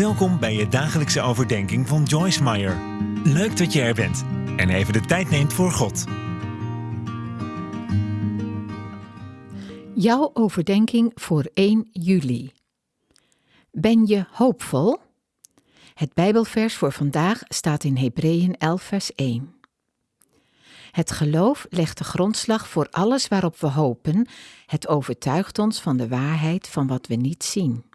Welkom bij je dagelijkse overdenking van Joyce Meyer. Leuk dat je er bent en even de tijd neemt voor God. Jouw overdenking voor 1 juli. Ben je hoopvol? Het Bijbelvers voor vandaag staat in Hebreeën 11, vers 1. Het geloof legt de grondslag voor alles waarop we hopen. Het overtuigt ons van de waarheid van wat we niet zien.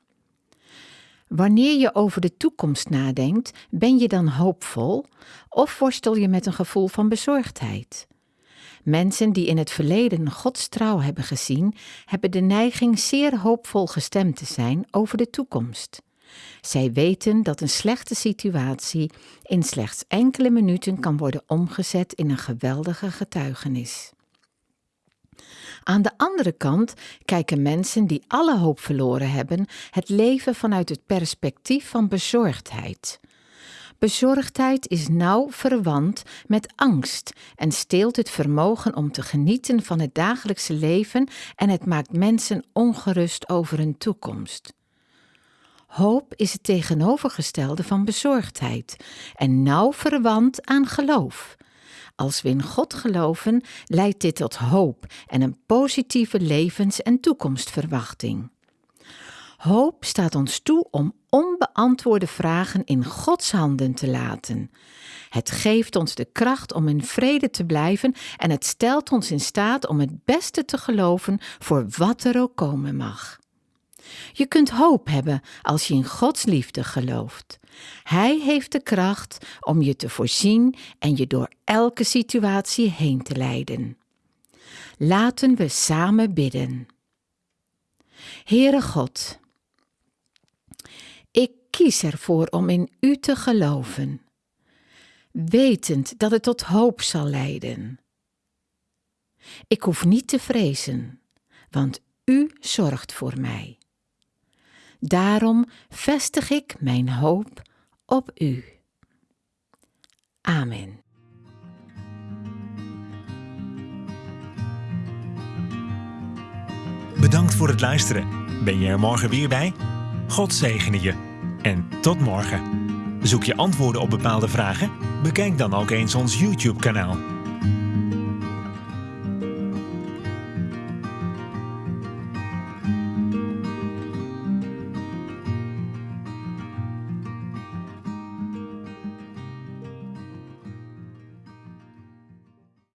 Wanneer je over de toekomst nadenkt, ben je dan hoopvol of worstel je met een gevoel van bezorgdheid? Mensen die in het verleden Gods trouw hebben gezien, hebben de neiging zeer hoopvol gestemd te zijn over de toekomst. Zij weten dat een slechte situatie in slechts enkele minuten kan worden omgezet in een geweldige getuigenis. Aan de andere kant kijken mensen die alle hoop verloren hebben het leven vanuit het perspectief van bezorgdheid. Bezorgdheid is nauw verwant met angst en steelt het vermogen om te genieten van het dagelijkse leven en het maakt mensen ongerust over hun toekomst. Hoop is het tegenovergestelde van bezorgdheid en nauw verwant aan geloof. Als we in God geloven, leidt dit tot hoop en een positieve levens- en toekomstverwachting. Hoop staat ons toe om onbeantwoorde vragen in Gods handen te laten. Het geeft ons de kracht om in vrede te blijven en het stelt ons in staat om het beste te geloven voor wat er ook komen mag. Je kunt hoop hebben als je in Gods liefde gelooft. Hij heeft de kracht om je te voorzien en je door elke situatie heen te leiden. Laten we samen bidden. Heere God, ik kies ervoor om in U te geloven, wetend dat het tot hoop zal leiden. Ik hoef niet te vrezen, want U zorgt voor mij. Daarom vestig ik mijn hoop op U. Amen. Bedankt voor het luisteren. Ben je er morgen weer bij? God zegene je. En tot morgen. Zoek je antwoorden op bepaalde vragen? Bekijk dan ook eens ons YouTube-kanaal.